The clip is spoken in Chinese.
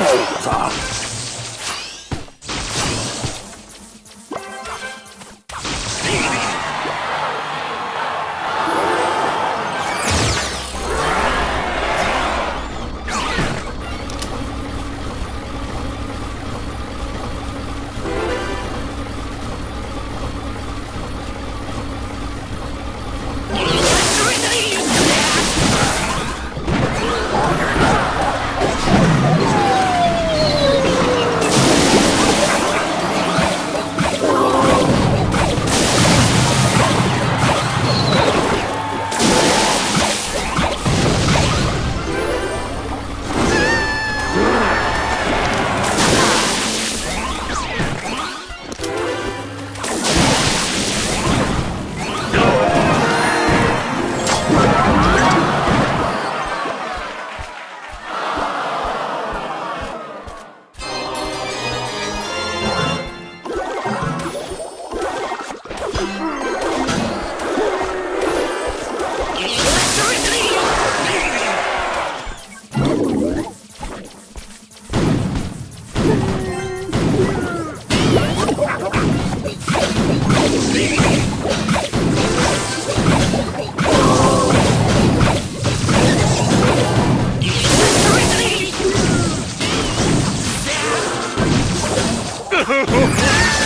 诶呦我操。Ha ha ha!